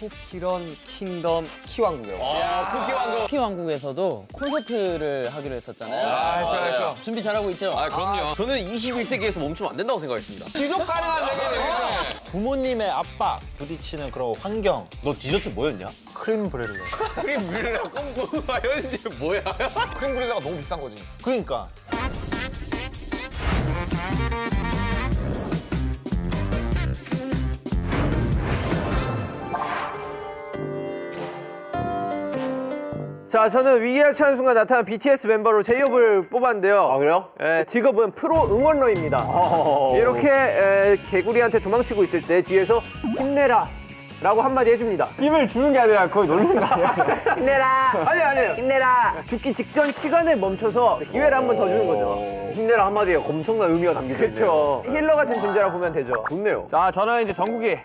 포키런 킹덤 쿠키 왕국이라고. 아, 쿠키 왕국. 쿠키 왕국에서도 콘서트를 하기로 했었잖아요. 아, 했죠, 했죠. 준비 잘하고 있죠? 아, 그럼요. 저는 21세기에서 멈추면 안 된다고 생각했습니다. 지속 가능한 세계네. 부모님의 압박 부딪히는 그런 환경 너 디저트 뭐였냐? 크림 브렐레 크림 브릴라 꿈꾸가 현실 뭐야? 크림 브릴라가 너무 비싼 거지. 그러니까 자, 저는 처한 순간 나타난 BTS 멤버로 제이홉을 뽑았는데요. 아, 그래요? 예, 직업은 프로 응원러입니다. 이렇게 에, 개구리한테 도망치고 있을 때 뒤에서 힘내라. 라고 한마디 해줍니다. 힘을 주는 게 아니라 거의 놀리는 거 아니야? 힘내라! 아니, 아니에요. 힘내라! 죽기 직전 시간을 멈춰서 기회를 한 번 더 주는 거죠. 힘내라 한마디에 엄청난 의미가 담겨져 있네요. 그렇죠. 힐러 같은 존재라 보면 되죠. 좋네요. 자, 저는 이제 전국에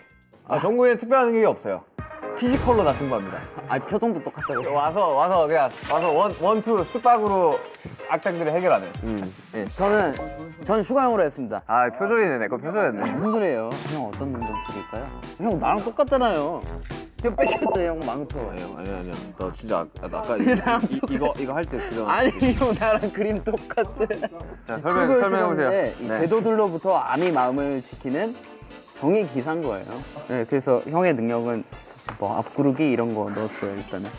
아, 정국에는 특별한 게 없어요. physical로 다 승부합니다. 아 표정도 똑같다고. 와서 와서 그냥 와서 원 원투 쓱박으로 악당들을 해결하는. 저는 저는 슈가형으로 했습니다. 아 표절이네 내거 표절했네. 무슨 소리예요? 형 어떤 능력 드릴까요? 형 나랑 똑같잖아요. 형 뺏겼죠 형 망토. 아니 아니 나 진짜 아, 나 아까 이, 이, 이, 거 이거 할 때 그런 아니 형 나랑 그림 똑같대. 자 설명 설명해 보세요. 이 궤도들로부터 암이 마음을 지키는 정의 기사인 거예요. 네, 그래서 형의 능력은 뭐 앞구르기 이런 거 넣었어요 일단은.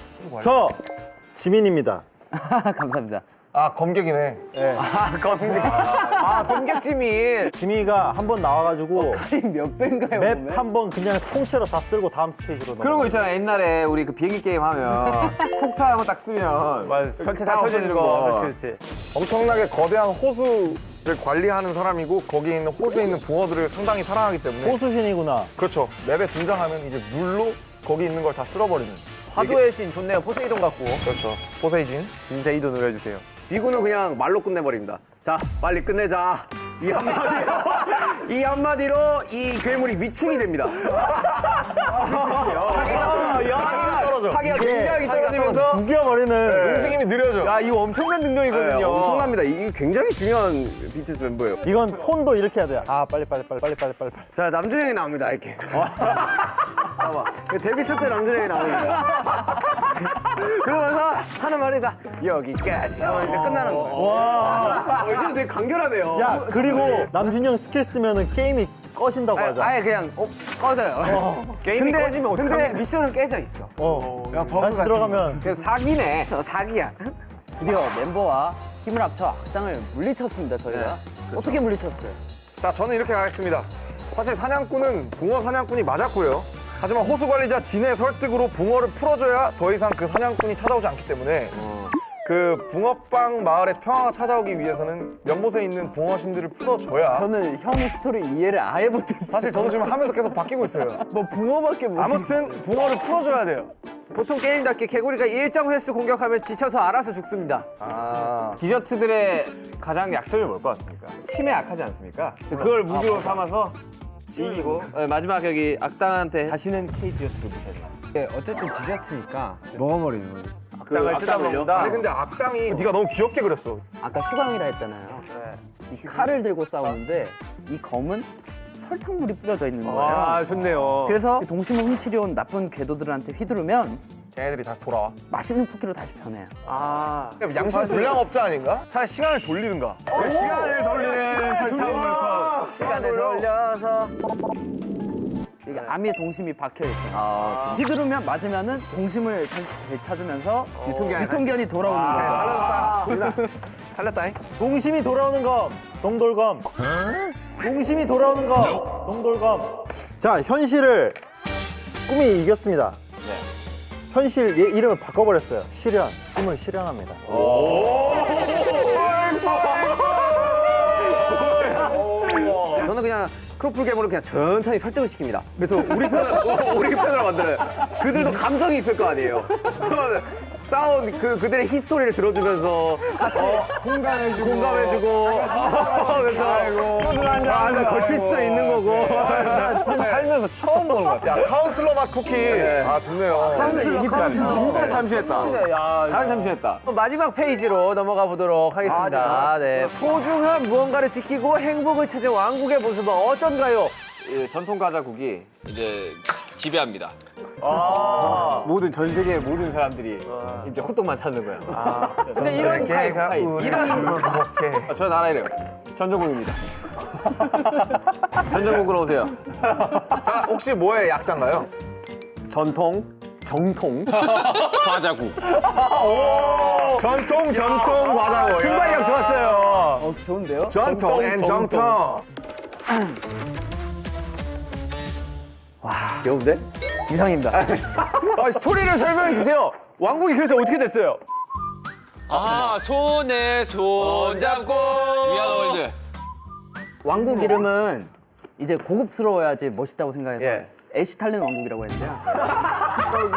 저 지민입니다 감사합니다. 아, 검객이네. 아 검객 지민. 지민이가 한 번 나와가지고 몇 배인가요? 맵? 한 번 그냥 통째로 다 쓸고 다음 스테이지로 그런 거 있잖아 옛날에 우리 그 비행기 게임 하면 폭탄 한번 딱 쓰면 전체 다 터지는 거. 그렇지 그렇지. 엄청나게 거대한 호수 를 관리하는 사람이고 거기에 있는 호수에 있는 붕어들을 상당히 사랑하기 때문에 호수신이구나 그렇죠 맵에 등장하면 이제 물로 거기 있는 걸 다 쓸어버리는 화도의 신 좋네요. 포세이돈 같고. 그렇죠 포세이진 진세이도 노려주세요. 비구는 그냥 말로 끝내버립니다. 자, 빨리 끝내자. 이 한마디로, 이 한마디로 이 괴물이 위충이 됩니다. 사기가 떨어져. 사기가 굉장히 떨어지면서 죽여버리는 움직임이 느려져 야 이거 엄청난 네, 능력이거든요. 엄청납니다. 이게 굉장히 중요한 BTS 멤버예요. 이건 톤도 이렇게 해야 돼아 빨리 빨리 빨리 빨리 빨리 빨리 빨리 자, 남준형이 나옵니다, 이렇게. 봐봐. 데뷔 첫때 남준형이 나옵니다. 그러면서 하는 말이 다 여기까지 하면 이제 끝나는 거예요. 와. 어, 이제 되게 간결하네요. 야 그리고 남준형 스킬 쓰면은 게임이 꺼진다고 아예, 하자 아예 그냥 어, 꺼져요. 게임이 근데, 꺼지면 근데 어떡하냐. 미션은 깨져 있어. 어 버그 다시 같은 들어가면 그래서 사기네. 어, 사기야. 드디어 멤버와 힘을 합쳐 악당을 물리쳤습니다 저희가. 어떻게 물리쳤어요? 자 저는 이렇게 가겠습니다 사실 사냥꾼은 붕어 사냥꾼이 맞았고요 하지만 호수 관리자 진의 설득으로 붕어를 풀어줘야 더 이상 그 사냥꾼이 찾아오지 않기 때문에 그 붕어빵 마을의 평화가 찾아오기 위해서는 연못에 있는 붕어 신들을 풀어줘야 저는 형 스토리 이해를 아예 못했어요. 사실 저도 지금 하면서 계속 바뀌고 있어요 뭐 붕어밖에 못. 아무튼 붕어를 풀어줘야 돼요 보통 게임답게 개구리가 일정 횟수 공격하면 지쳐서 알아서 죽습니다. 아 디저트들의 가장 약점이 뭘 것 같습니까? 침에 약하지 않습니까? 그걸 무기로 삼아서 이기고 네, 마지막 여기 악당한테 다시는 무셔야 돼요. 네, 어쨌든 디저트니까 먹어버리는 거지. 악당을 뜯어먹는다. 아니 근데 악당이 네가 너무 귀엽게 그렸어 아까 슈가형이라 했잖아요. 이 칼을 들고 싸우는데 이 검은 설탕물이 뿌려져 있는 거예요. 아 좋네요. 그래서 동심을 훔치려 온 나쁜 궤도들한테 휘두르면 쟤네들이 다시 돌아와 맛있는 쿠키로 다시 변해요. 아 양심 불량업자 아닌가? 차라리 시간을 돌리든가 시간을 돌리는 설탕물 컵. 시간을 돌려서 이게 암의 동심이 박혀 있어요. 휘두르면 맞으면은 동심을 다시 되찾으면서 유통기한이 유통기한이 돌아오는 거예요. 살렸다잉? 동심이 돌아오는 검. 동돌검. 동심이 돌아오는 검. 동돌검. 자 현실을 꿈이 이겼습니다. 현실 얘 이름을 바꿔버렸어요. 실현. 꿈을 실현합니다. 저 크로플 괴물을 그냥 천천히 설득을 시킵니다. 그래서 우리 편을 우리 편으로 만들어요. 그들도 감정이 있을 거 아니에요. 싸운 그 그들의 히스토리를 들어주면서 어, 공감해주고. 공감해주고. 그래서 술을 한잔 걸칠 수도 있는 거고. 살면서 처음 보는 것 같아 야 카운슬러 맛 쿠키. 아 좋네요. 진짜 잠식했다. 야, 잘 잠식했다. 마지막 페이지로 넘어가 보도록 하겠습니다. 네. 소중한 무언가를 지키고 행복을 찾은 왕국의 모습은 어떤가요? 이 전통 과자국이 이제 지배합니다. 모든 전 세계 모든 사람들이 이제 호떡만 찾는 거야. 근데 이런 타입. 이런 아, 저 나라 이래요. 전정국입니다. 전정국으로 오세요. 자, 혹시 뭐의 약자인가요? 전통, 정통, 과자국. 전통, 전통, 과자국. 순발력 좋았어요. 어, 좋은데요? 전통 and 정통. 귀여운데? 이상입니다. 아, 스토리를 설명해 주세요. 왕국이 그래서 어떻게 됐어요? 아 손에 손 잡고 We are the world. 왕국 이름은 이제 고급스러워야지 멋있다고 생각해서 예. 애쉬 탈렌 왕국이라고 했는데요.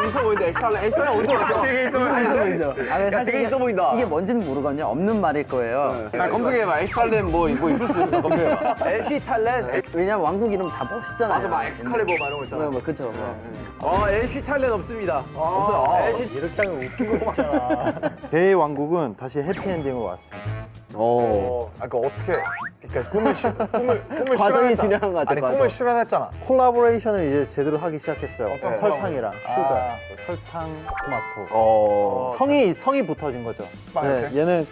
있어 보이는데 엑스탈렌, 엑스탈렌 어디서 왔어? 되게 있어 보인다. 아, 야, 되게 이게- 있어 보인다. 이게 뭔지는 모르거든요. 없는 말일 거예요. 아, 검색해봐. 엑스탈렌 뭐, 뭐 있을 수 있어. 검색해봐. LC 탈렌. 왜냐면 왕국 이름 다 멋있잖아요. 맞아, 막 엑스칼리버 막 이런 거 있잖아. 뭐, 뭐, 그쵸. 뭐. 어, LC 탈렌 없습니다. 없어요. LC 이렇게 하면 웃기고 싶잖아. 대왕국은 다시 해피엔딩으로 왔습니다. 어. 아, 그 어떻게? 그러니까 꿈을 시, 꿈을 꿈을 과정이 실현했잖아. 진행한 것 같아, 아니 과정. 꿈을 실현했잖아. 콜라보레이션을 이제 제대로 하기 시작했어요. 어떤 설탕이랑 슈가, 설탕, 토마토. 어. 성이 성이 붙어진 거죠. 빵 네, 이렇게? 얘는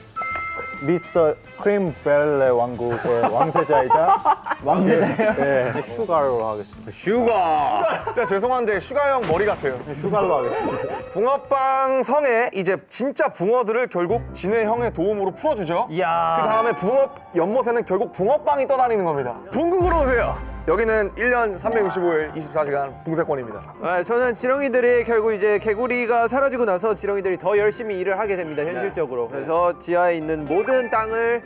미스터 크림 벨레 왕국의 왕세자이자 왕세자예요? 네, 슈가로 하겠습니다. 슈가. 진짜 죄송한데 슈가 형 머리 같아요. 슈가로 하겠습니다. 붕어빵 성에 이제 진짜 붕어들을 결국 진이 형의 도움으로 풀어주죠. 이야. 그 다음에 붕어 연못에는 결국 붕어빵이 떠다니는 겁니다. 붕국으로 오세요. 여기는 1년 365일 24시간 붕세권입니다. 아, 저는 지렁이들이 결국 이제 개구리가 사라지고 나서 지렁이들이 더 열심히 일을 하게 됩니다 현실적으로. 그래서 지하에 있는 모든 땅을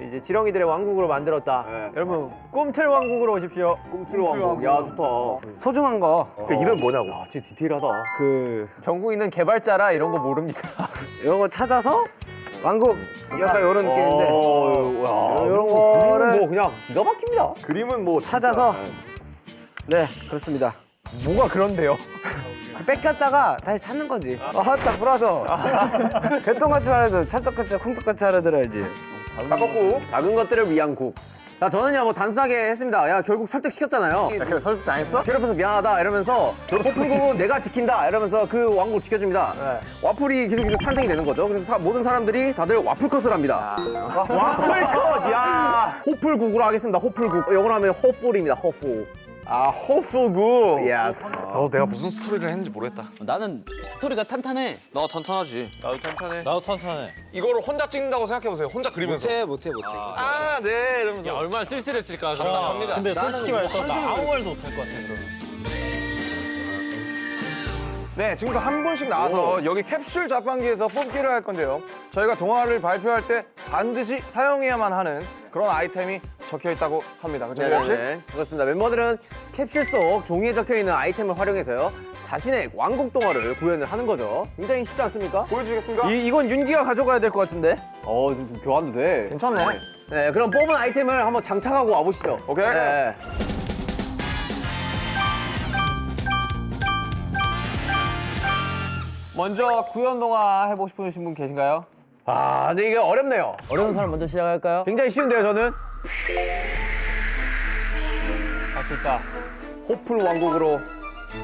이제 지렁이들의 왕국으로 만들었다. 네. 여러분 꿈틀 왕국으로 오십시오. 꿈틀 왕국. 야, 좋다. 소중한 거. 그 이름 뭐냐고? 아, 진짜 디테일하다. 그 전국 있는 개발자라 이런 거 모릅니다. 이런 거 찾아서 왕국 약간 이런 느낌인데 어, 야, 이런 거를 뭐 그냥 기가 막힙니다. 그림은 뭐 찾아서 네 그렇습니다. 뭐가 그런데요? 뺏겼다가 다시 찾는 거지. 아, 딱 불어서 개똥같이 말해도 찰떡같이 콩떡같이 알아들어야지. 잡았고 작은 것들을 위한 국. 야, 저는요, 뭐 단순하게 했습니다. 야, 결국 설득시켰잖아요. 그래 설득 당했어? 괴롭혀서 미안하다 이러면서 호프국은 내가 지킨다 이러면서 그 왕국 지켜줍니다. 네. 와플이 계속 계속 탄생이 되는 거죠. 그래서 사- 모든 사람들이 다들 와플컷을 합니다. 와플컷 야. 호플국으로 하겠습니다. 호플국. 영어로 하면 호풀입니다. 호풀. 아 호풀국. 야. 어, 내가 무슨 스토리를 했는지 모르겠다. 나는 스토리가 탄탄해. 너 턴턴하지. 나도 탄탄해. 나도 탄탄해. 이거를 혼자 찍는다고 생각해보세요. 혼자 그리면서. 못해 못해 못해. 아, 네 이러면서. 얼마나 쓸쓸했을까. 근데 솔직히 말해서 나 아무 말도 못할 것 같아. 그러면. 네, 지금부터 한 분씩 나와서 여기 캡슐 자판기에서 뽑기를 할 건데요. 저희가 동화를 발표할 때 반드시 사용해야만 하는 그런 아이템이 적혀 있다고 합니다. 그죠, 씨? 네네네. 그렇습니다. 멤버들은 캡슐 속 종이에 적혀 있는 아이템을 활용해서요. 자신의 왕국 동화를 구현을 하는 거죠. 굉장히 쉽지 않습니까? 보여주시겠습니까? 이 이건 윤기가 가져가야 될 것 같은데. 어, 좀 교환도 돼. 괜찮네. 네, 그럼 뽑은 아이템을 한번 장착하고 와보시죠. 오케이. 네. 먼저 구현 동화 해보고 싶으신 분 계신가요? 아, 근데 이게 어렵네요. 어려운 사람 먼저 시작할까요? 굉장히 쉬운데요, 저는. 할수 있다. 호플 왕국으로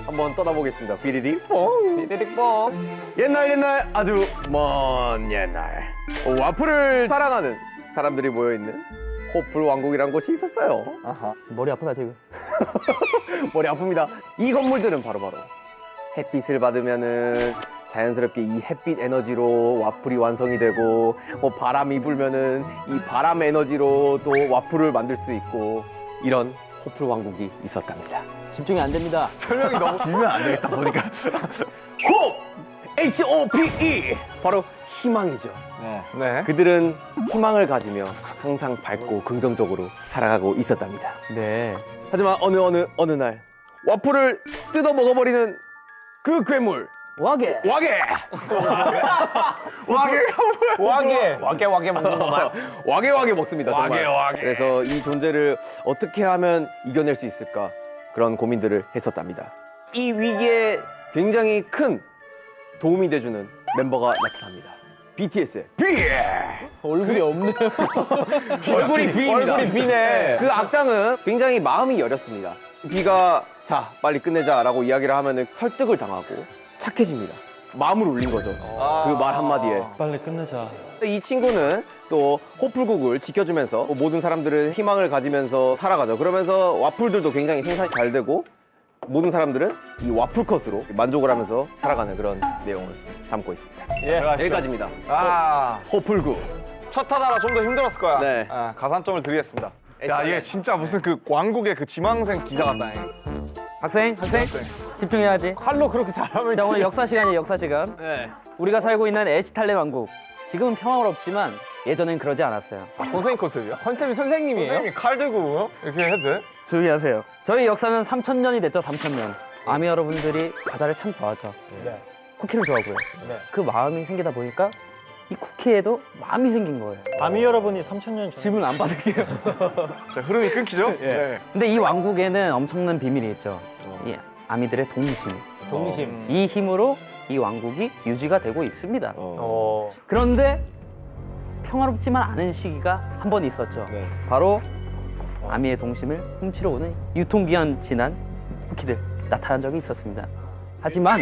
한번 떠나보겠습니다. 비리리 퐁. 삐리릭 뽕. 옛날 옛날 아주 먼 옛날 어, 와플을 사랑하는 사람들이 모여있는 호플 왕국이란 곳이 있었어요. 머리 아프다 지금. 머리 아픕니다. 이 건물들은 바로바로 햇빛을 받으면은 자연스럽게 이 햇빛 에너지로 와플이 완성이 되고 뭐 바람이 불면은 이 바람 에너지로 또 와플을 만들 수 있고 이런 호플 왕국이 있었답니다. 집중이 안 됩니다. 호! H-O-P-E! 바로 희망이죠. 네. 그들은 희망을 가지며 항상 밝고 긍정적으로 살아가고 있었답니다. 네. 하지만 어느 어느 어느 날 와플을 뜯어 먹어버리는 그 괴물 와게. 와게 와게 와게 와게 와게 먹는 것만. 와게 와게 먹습니다 정말 와게, 와게. 그래서 이 존재를 어떻게 하면 이겨낼 수 있을까 그런 고민들을 했었답니다 이 위기에 굉장히 큰 도움이 돼주는 멤버가 나타납니다 BTS의 B 얼굴이 없네요. 얼굴이 B입니다 얼굴이 B네. 그 악당은 굉장히 마음이 여렸습니다. B가 자 빨리 끝내자라고 이야기를 하면은 설득을 당하고 착해집니다. 마음을 울린 거죠. 그말 한마디에. 빨리 끝내자. 이 친구는 또 호풀국을 지켜주면서 모든 사람들은 희망을 가지면서 살아가죠. 그러면서 와플들도 굉장히 생산이 잘 되고 모든 사람들은 이 와플 컷으로 만족을 하면서 살아가는 그런 내용을 담고 있습니다. 여기까지입니다. 아, 호풀국. 첫 타자라 좀 더 힘들었을 거야. 네. 아, 가산점을 드리겠습니다. 야, 얘 진짜 무슨 그 왕국의 그 지망생 기자 같다. 얘. 학생, 학생, 집중해야지. 칼로 그렇게 잘하면 자, 오늘 역사 시간이에요, 역사 시간. 네. 우리가 살고 있는 에시탈레 왕국. 지금은 평화롭지만 예전엔 그러지 않았어요. 아, 선생님 컨셉이야? 컨셉이 선생님이에요? 선생님이 칼 들고 이렇게 해도 돼? 조용히 하세요. 저희 역사는 3,000년이 됐죠, 3,000년. 아미 여러분들이 과자를 참 좋아하죠. 네. 쿠키를 좋아하고요. 네. 그 마음이 생기다 보니까 이 쿠키에도 마음이 생긴 거예요. 아미 여러분이 3천년 전. 질문 안 받을게요. 자, 흐름이 끊기죠? 네. 근데 이 왕국에는 엄청난 비밀이 있죠. 이 아미들의 동심. 동심. 이 힘으로 이 왕국이 유지가 되고 있습니다. 어. 그런데 평화롭지만 않은 시기가 한 번 있었죠. 네. 바로 아미의 동심을 훔치러 오는 유통기한 지난 쿠키들 나타난 적이 있었습니다. 하지만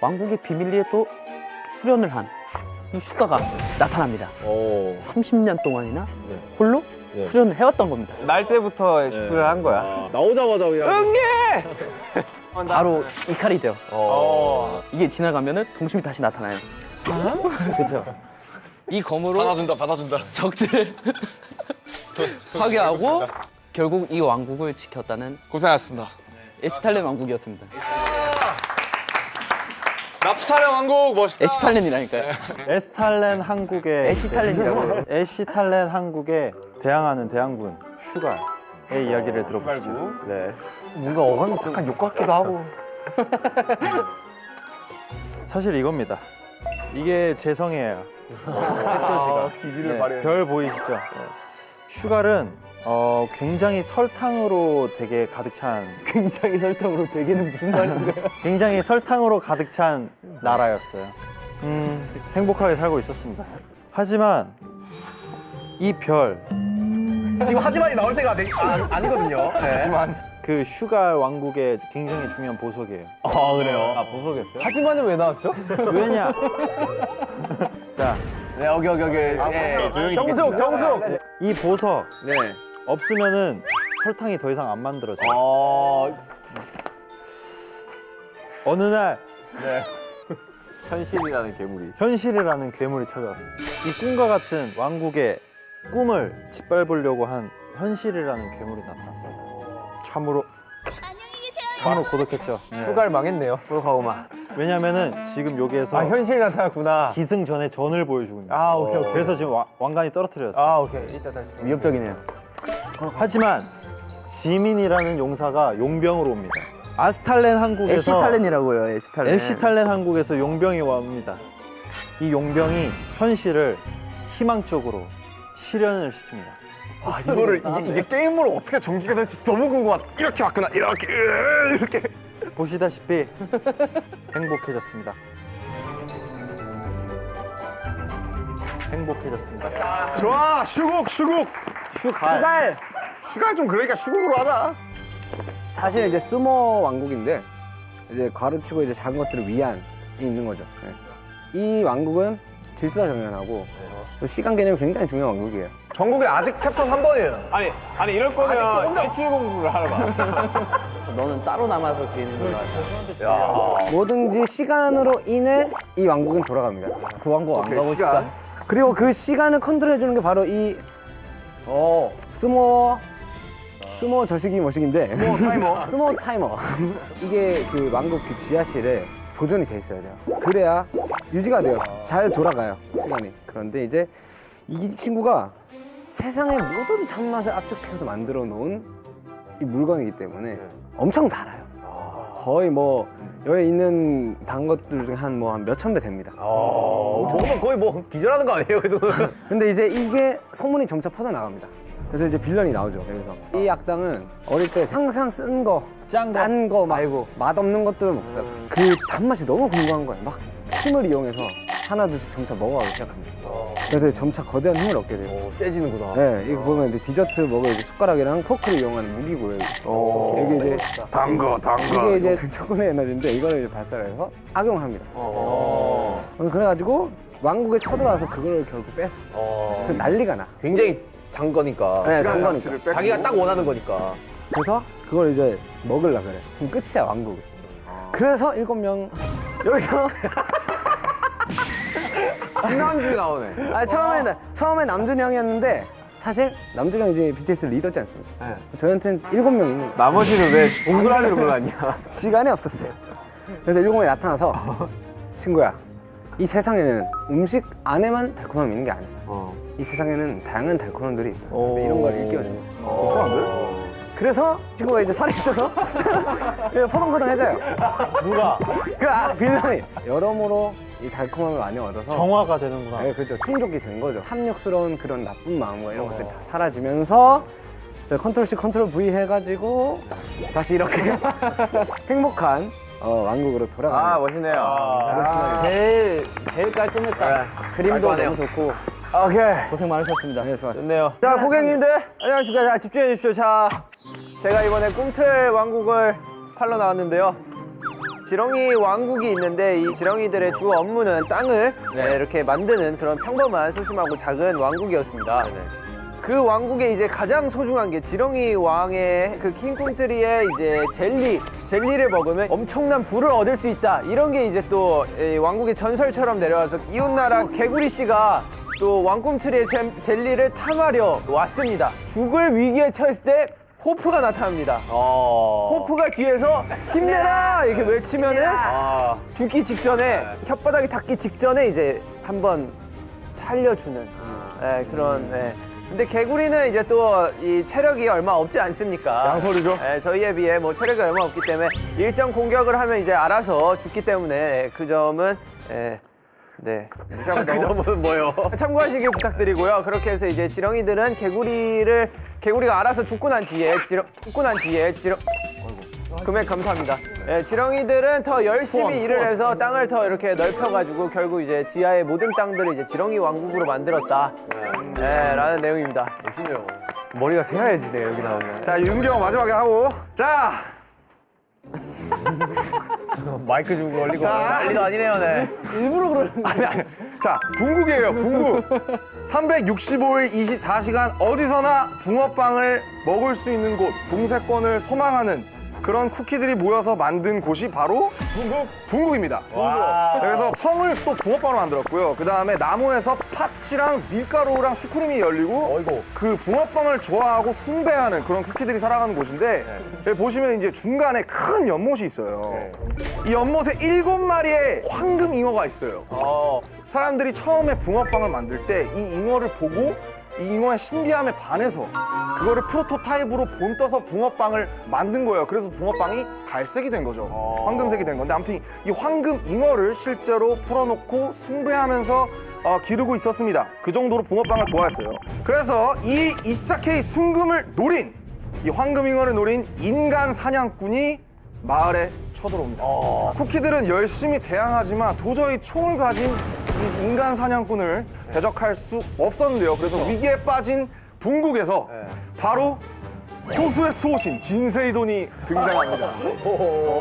왕국의 비밀리에 또 수련을 한 이 슈가가 나타납니다. 오. 30년 동안이나 네. 홀로 네. 수련을 해왔던 겁니다. 날 때부터 수를 한 거야. 아, 나오자마자 그냥. 바로 이 칼이죠. 어. 이게 지나가면은 동심이 다시 나타나요. 그렇죠. 이 검으로 받아준다, 받아준다. 적들을 파괴하고 결국 이 왕국을 지켰다는 고생하셨습니다. 에시탈렌 왕국이었습니다. 나프탈의 왕국 멋있다. 에시탈렌이라니까요. 에스탈렌 한국의 에시탈렌이라고. 에시탈렌 한국에 대항하는 대항군 슈가의 이야기를 들어보시죠. 네. 뭔가 어감이 약간 욕 같기도 하고. 사실 이겁니다. 이게 재성이에요. 햇볕이가. 기질을 네, 발휘해. 별 보이시죠? 슈갈은 어, 굉장히 설탕으로 되게 가득 찬 굉장히 설탕으로 되기는 무슨 말인가요? 굉장히 설탕으로 가득 찬 나라였어요. 음, 행복하게 살고 있었습니다. 하지만 이 별, 지금 하지만이 나올 때가 아니, 아, 아니거든요. 네. 하지만 그 슈갈 왕국의 굉장히 중요한 보석이에요. 아 그래요. 아, 보석이었어요? 하지만은 왜 나왔죠? 왜냐? 자, 네, 여기 여기 여기. 네, 조용히 정숙, 듣겠습니다. 정숙. 이 보석 네. 없으면은 설탕이 더 이상 안 만들어져요. 어. 어느 날 현실이라는 괴물이. 현실이라는 괴물이 찾아왔어요. 이 꿈과 같은 왕국의 꿈을 짓밟으려고 한 현실이라는 괴물이 나타났습니다. 참으로 참으로 고독했죠. 수갈 망했네요. 고독하고만. 왜냐면은 지금 여기에서 아, 현실이 나타났구나. 기승전의 전을 보여주고 있는. 아, 오케이, 오케이. 그래서 지금 와- 왕관이 떨어뜨렸어요. 아, 오케이. 이따 다시. 위협적이네요. 하지만 지민이라는 용사가 용병으로 옵니다. 아스탈렌 항국에서 에시탈렌이라고요, 에시탈렌. 에시탈렌 항국에서 용병이 옵니다. 이 용병이 현실을 희망 쪽으로 실현을 시킵니다. 아, 이거를 이게, 이게 게임으로 어떻게 전개가 될지 너무 궁금하다. 이렇게 왔구나. 이렇게 으, 이렇게. 보시다시피 행복해졌습니다. 행복해졌습니다. 좋아, 슈국, 슈국. 슈갈. 슈가 좀 그러니까 슈국으로 하자. 사실 이제 스모 왕국인데 이제 가르치고 이제 작은 것들을 위안이 있는 거죠. 네. 이 왕국은 질서 정연하고 또 시간 개념이 굉장히 중요한 왕국이에요. 전국에 아직 챕터 3번이에요. 아니, 아니, 이럴 거면 탈출 공부를 하러 가. 너는 따로 남아서 비는 걸로 하자. 뭐든지 시간으로 인해 이 왕국은 돌아갑니다. 그 왕국 안 가고 싶다. 그리고 그 시간을 컨트롤해 주는 게 바로 이 어, 스모 스모 저식이 뭐식인데. 스모 타이머. 스모 타이머. 이게 그 왕국 그 지하실에 보존이 돼 있어야 돼요. 그래야 유지가 돼요. 잘 돌아가요 시간이. 그런데 이제 이 친구가 세상의 모든 단맛을 압축시켜서 만들어 놓은 이 물건이기 때문에 엄청 달아요. 거의 뭐 여기 있는 단 것들 중에 한뭐 한 몇천 배 됩니다 어, 먹으면 거의 뭐 기절하는 거 아니에요, 그래도? 근데 이제 이게 소문이 점차 퍼져나갑니다. 그래서 이제 빌런이 나오죠. 여기서 이 악당은 어릴 때 항상 쓴 거, 짠거 말고 맛없는 것들을 먹다가 그 단맛이 너무 궁금한 거예요. 막 힘을 이용해서 하나 둘씩 점차 먹어가기 시작합니다. 그래서 점차 거대한 힘을 얻게 돼요. 오, 세지는구나. 네, 이거 보면 이제 디저트 먹을 이제 숟가락이랑 포크를 이용하는 무기고요. 여기 이제 단거 단거. 이게 이제 초콜릿 에너지인데 이거를 이제 발사해서 악용합니다. 어, 그래가지고 왕국에 쳐들어와서 그걸 결국 뺏어. 어. 그 난리가 나. 굉장히 단 거니까. 네, 단 거니까. 자기가 딱 원하는 거니까. 그래서 그걸 이제 먹으려 그래. 그럼 끝이야 왕국. 그래서 일곱 명 여기서 김남준이 나오네. 아 처음에는 처음에 남준이 형이었는데 사실 남준이 형이 이제 BTS 리더지 않습니까? 네. 저희한테는 일곱 명이 나머지는 왜 동그라미로 골랐냐? 시간이 없었어요. 그래서 일곱 명이 나타나서 친구야 이 세상에는 음식 안에만 달콤함이 있는 게 아니다. 어. 이 세상에는 다양한 달콤함들이 있다. 그래서 이런 걸 일깨워줍니다. 좋아한데? 그래서 친구가 이제 살이 쪄서 예, 포동포동해져요. 누가 그 아, 빌런이 여러모로 이 달콤함을 많이 얻어서 정화가 되는구나. 네, 그렇죠. 충족이 된 거죠. 탐욕스러운 그런 나쁜 마음과 이런 것들이 다 사라지면서 저 Control C, Control V 해가지고 다시 이렇게 행복한 어, 왕국으로 돌아가는. 아, 멋있네요. 제일 제일 깔끔했다. 그림도 깔끔하네요. 너무 좋고 오케이. 고생 많으셨습니다. 네, 좋았습니다. 좋네요. 자, 고객님들 안녕하십니까. 자, 집중해 주십시오. 자, 제가 이번에 꿈틀 왕국을 팔러 나왔는데요. 지렁이 왕국이 있는데 이 지렁이들의 주 업무는 땅을 네, 이렇게 만드는 그런 평범한 소심하고 작은 왕국이었습니다. 그 왕국에 이제 가장 소중한 게 지렁이 왕의 그 킹꿈틀이의 이제 젤리 젤리를 먹으면 엄청난 부를 얻을 수 있다. 이런 게 이제 또이 왕국의 전설처럼 내려와서 이웃나라 개구리 씨가 또 왕꿈틀이의 젤- 젤리를 탐하려 왔습니다. 죽을 위기에 처했을 때 호프가 나타납니다 어. 호프가 뒤에서 힘내라 이렇게 외치면은 아. 죽기 직전에 혓바닥이 닿기 직전에 이제 한번 살려주는 예, 그런 예. 근데 개구리는 이제 또 이 체력이 얼마 없지 않습니까? 양설이죠. 예, 저희에 비해 뭐 체력이 얼마 없기 때문에 일정 공격을 하면 이제 알아서 죽기 때문에 그 점은 예, 네. 그 점은 뭐요? 참고하시길 부탁드리고요. 그렇게 해서 이제 지렁이들은 개구리를 개구리가 알아서 죽고 난 뒤에 지렁 죽고 난 뒤에 지렁 금액 감사합니다. 예, 지렁이들은 더 열심히 일을 해서 땅을 더 이렇게 넓혀가지고 결국 이제 지하의 모든 땅들을 이제 지렁이 왕국으로 만들었다. 예, 라는 내용입니다. 멋있네요. 머리가 새하얘지네 여기 나오면. 자 윤경 마지막에 하고 자 마이크 좀 걸리고. 난리도 아니네요, 네. 아니 아니. 자 붕국이에요 붕국 365일 24시간 어디서나 붕어빵을 먹을 수 있는 곳 동세권을 소망하는 그런 쿠키들이 모여서 만든 곳이 바로 붕국? 붕국입니다. 그래서 성을 또 붕어빵으로 만들었고요. 그 다음에 나무에서 팥이랑 밀가루랑 슈크림이 열리고 어이구. 그 붕어빵을 좋아하고 숭배하는 그런 쿠키들이 살아가는 곳인데 여기 보시면 이제 중간에 큰 연못이 있어요. 이 연못에 일곱 마리의 황금 잉어가 있어요. 사람들이 처음에 붕어빵을 만들 때 이 잉어를 보고 이 잉어의 신비함에 반해서 그거를 프로토타입으로 본떠서 붕어빵을 만든 거예요. 그래서 붕어빵이 갈색이 된 거죠. 황금색이 된 건데 아무튼 이 황금 잉어를 실제로 풀어놓고 숭배하면서 어, 기르고 있었습니다. 그 정도로 붕어빵을 좋아했어요. 그래서 이 24K 순금을 노린 이 황금 잉어를 노린 인간 사냥꾼이 마을에 쳐들어옵니다. 쿠키들은 열심히 대항하지만 도저히 총을 가진 이 인간 사냥꾼을 대적할 수 없었는데요. 그래서 위기에 빠진 붕국에서 바로 호수의 수호신 진세이돈이 등장합니다.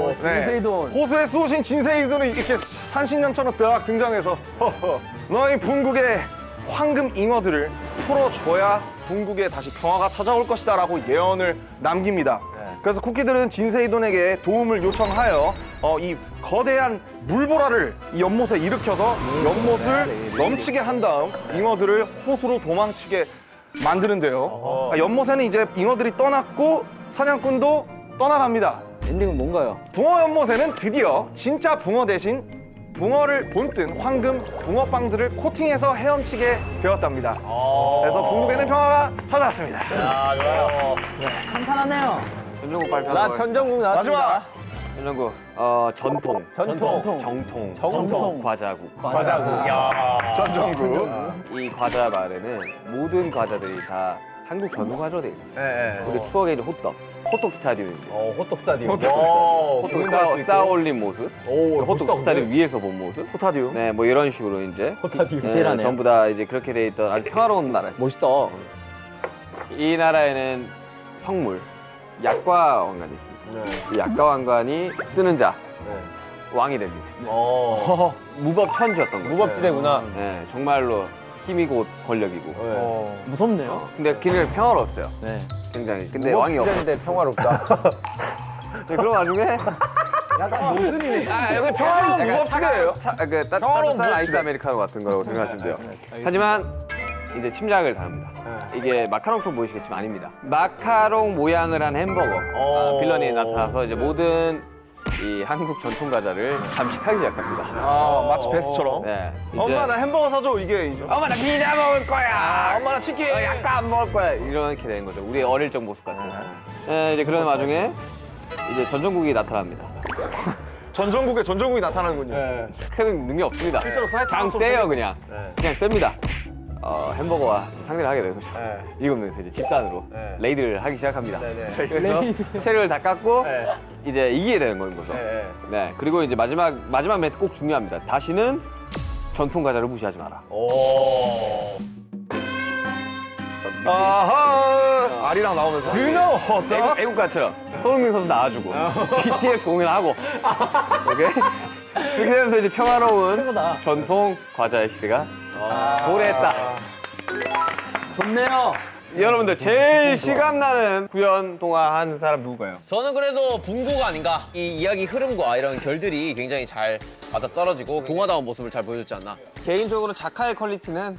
네. 진세이돈. 호수의 수호신 진세이돈이 이렇게 산신령처럼 딱 등장해서 너희 붕국의 황금 잉어들을 풀어줘야 붕국에 다시 평화가 찾아올 것이다 라고 예언을 남깁니다. 그래서 쿠키들은 진세이돈에게 도움을 요청하여 어, 이 거대한 물보라를 이 연못에 일으켜서 연못을 넘치게 한 다음 잉어들을 호수로 도망치게 만드는데요. 아, 연못에는 이제 잉어들이 떠났고 사냥꾼도 떠나갑니다. 엔딩은 뭔가요? 붕어 연못에는 드디어 진짜 붕어 대신 붕어를 본뜬 황금 붕어빵들을 코팅해서 헤엄치게 되었답니다. 그래서 붕국에는 평화가 찾아왔습니다. 한판하네요. 전종국 발표. 나 전정국 나왔습니다. 마지막 전종국. 어 전통. 전통. 정통. 정통. 과자국. 과자국. 전정국. 이 과자 말에는 모든 과자들이 다 한국 전통 과자로 돼 있어요. 예, 예. 우리 추억의 이제 호떡. 호떡 스타디움입니다. 어, 호떡 스타디움. 호떡 호떡 쌓아, 올린 모습. 오, 호떡 스타디움 위에서 본 모습. 호타디움. 네, 뭐 이런 식으로 이제 호타디움. 네. 전부 다 이제 그렇게 돼 있던 아주 평화로운 나라였어요. 멋있다. 이 나라에는 성물, 약과 왕관이 있습니다. 네. 이 약과 왕관이 쓰는 자 네. 왕이 됩니다. 어, 무법 천주였던 거죠. 무법지대구나. 네, 정말로 힘이고 권력이고. 어. 무섭네요. 근데 굉장히 평화로웠어요. 네. 굉장히. 근데 왕이 없어. 무법지대인데 평화롭다. 네, 그런 와중에 약간 모순이네. 아, 평화로운 무법지대예요? 차, 아, 그 따, 평화로운 따뜻한 아이스. 아메리카노 같은 거라고 생각하시면 돼요. 하지만 이제 침략을 당합니다. 이게 마카롱처럼 보이시겠지만 아닙니다. 마카롱 모양을 한 햄버거 아, 빌런이 나타나서 이제 모든 이 한국 전통 과자를 잠식하기 시작합니다. 아 마치 배스처럼. 네, 이제 엄마 나 햄버거 사줘 이게 이제. 엄마 나 피자 먹을 거야. 엄마 나 치킨. 어, 약간 안 먹을 거야. 이렇게 된 거죠. 우리 어릴 적 모습 같은. 네, 이제 그런 와중에 이제 전정국이 나타납니다. 전정국에 전정국이 나타나는군요. 큰 능력 없습니다. 실제로 사이트 그냥 방송 세요 그냥. 그냥 셉니다. 어, 햄버거와 상대를 하게 되는 거죠. 네. 일곱 명이서 이제 집단으로 네. raid를 하기 시작합니다. 네, 네. 그래서 체력을 다 깎고 네. 이제 이기게 되는 거인 거죠. 네. 네. 그리고 이제 마지막 마지막 멘트 꼭 중요합니다. 다시는 전통 과자를 무시하지 마라. 오. 아하. 아리랑 나오면서. Know what? 애국, 애국가처럼 손흥민 선수 나와주고 BTS 공연하고 오케이 그렇게 되면서 이제 평화로운 전통 과자의 시대가 도래했다. 좋네요. 여러분들 제일 실감나는 구연 동화 한 사람 누구가요? 저는 그래도 붕국이 아닌가. 이 이야기 흐름과 이런 결들이 굉장히 잘 맞아 떨어지고 동화다운 모습을 잘 보여줬지 않나. 개인적으로 작화의 quality는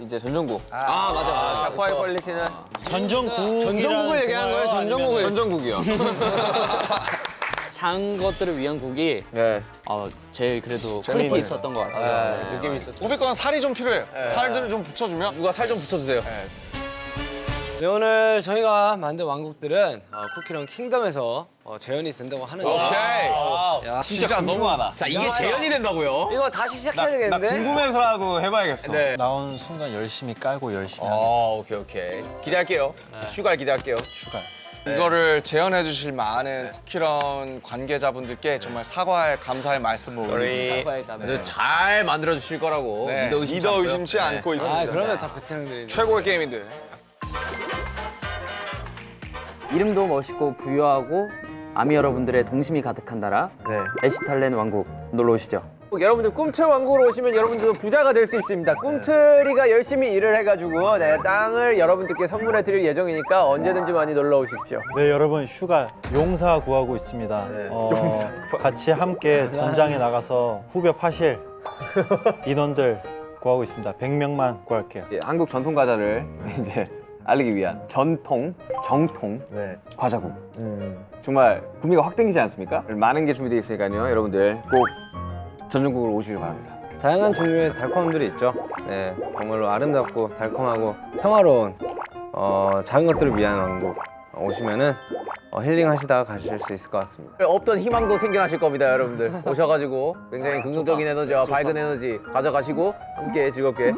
이제 전정국. 아 맞아 맞아. 작화의 quality는 전정국이라는 전정국을 얘기하는 거예요. 전정국을. 전정국이요. 작은 것들을 위한 국이 네. 어, 제일 그래도 quality 있었던 것 같아요. 네. 느낌이 있었죠. 500건 살이 좀 필요해요. 살들을 좀 붙여주면. 누가 살 좀 붙여주세요. 네, 오늘 저희가 만든 왕국들은 어, 쿠키런 킹덤에서 어, 재현이 된다고 하는데 오케이. 야, 진짜 궁금하다. 자 이게 재현이 된다고요? 이거 다시 시작해야 되겠는데? 궁금해서라도 해봐야겠어. 네. 나오는 순간 열심히 깔고 열심히 아 오케이 오케이. 기대할게요. 슈갈 기대할게요. 슈가. 이거를 재현해 주실 많은 쿠키런 관계자분들께 정말 사과의 감사의 말씀을 올립니다. 아주 잘 만들어 주실 거라고 네, 믿어 의심치, 믿어 않고요. 의심치 네. 않고 있습니다. 아 그러면 다 베테랑들이 최고의 게임인들. 이름도 멋있고 부유하고 아미 여러분들의 동심이 가득한 나라 네. 에시탈렌 왕국 놀러 오시죠. 여러분들 꿈틀 왕국으로 오시면 여러분들도 부자가 될 수 있습니다. 꿈틀이가 열심히 일을 해가지고 네, 땅을 여러분들께 선물해 드릴 예정이니까 언제든지 많이 놀러 오십시오. 네 여러분 슈가 용사 구하고 있습니다. 어, 같이 함께 전장에 나가서 후벼 파실 인원들 구하고 있습니다. 100명만 구할게요. 예, 한국 전통 과자를 이제 알리기 위한 전통, 정통 네. 과자국. 정말 구미가 확 땡기지 않습니까? 많은 게 준비되어 있으니까요. 여러분들 꼭 전정국으로 오시길 바랍니다. 다양한 종류의 달콤함들이 있죠. 네, 정말로 아름답고 달콤하고 평화로운 어, 작은 것들을 위한 왕국 오시면은 어, 힐링하시다가 가실 수 있을 것 같습니다. 없던 희망도 생겨나실 겁니다, 여러분들. 오셔가지고 굉장히 긍정적인 에너지와 밝은 에너지 가져가시고 함께 즐겁게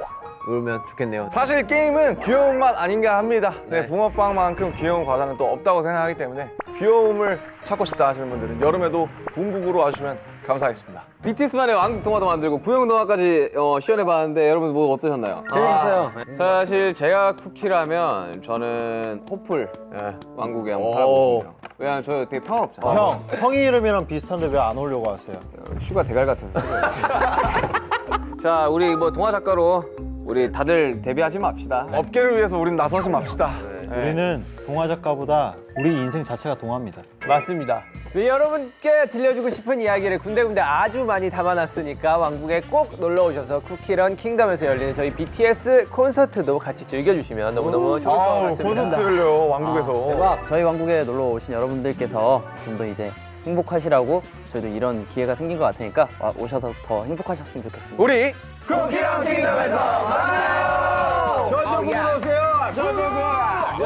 놀면 좋겠네요. 사실 게임은 귀여움만 아닌가 합니다. 네, 네. 붕어빵만큼 귀여운 과자는 또 없다고 생각하기 때문에 귀여움을 찾고 싶다 하시는 분들은 여름에도 붕국으로 와주시면 감사하겠습니다. BTS만의 왕국 동화도 만들고 구형 동화까지 어, 시연해봤는데 여러분 뭐 어떠셨나요? 재밌었어요. 사실 제가 쿠키라면 저는 호플 예, 왕국에 한번 오. 살아보고 싶어요. 왜냐면 저 되게 평화롭잖아요. 형, 형이 이름이랑 비슷한데 왜 안 오려고 하세요? 슈가 대갈 같아서. 자, 우리 뭐 동화 작가로 우리 다들 데뷔하지 맙시다. 업계를 위해서 우린 나서지 맙시다. 네. 우리는 동화 작가보다 우리 인생 자체가 동화입니다. 맞습니다. 네, 여러분께 들려주고 싶은 이야기를 군데군데 아주 많이 담아놨으니까 왕국에 꼭 놀러 오셔서 쿠키런 킹덤에서 열리는 저희 BTS 콘서트도 같이 즐겨주시면 너무너무 좋을 것 같습니다. 콘서트를요, 왕국에서. 대박! 저희 왕국에 놀러 오신 여러분들께서 좀 더 이제 행복하시라고 저희도 이런 기회가 생긴 것 같으니까 와- 오셔서 더 행복하셨으면 좋겠습니다. 우리 쿠키런 킹덤에서 만나요! 전정국으로 오세요. 전정국. 아,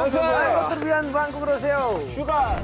이것들을 위한 왕국으로 오세요. 슈가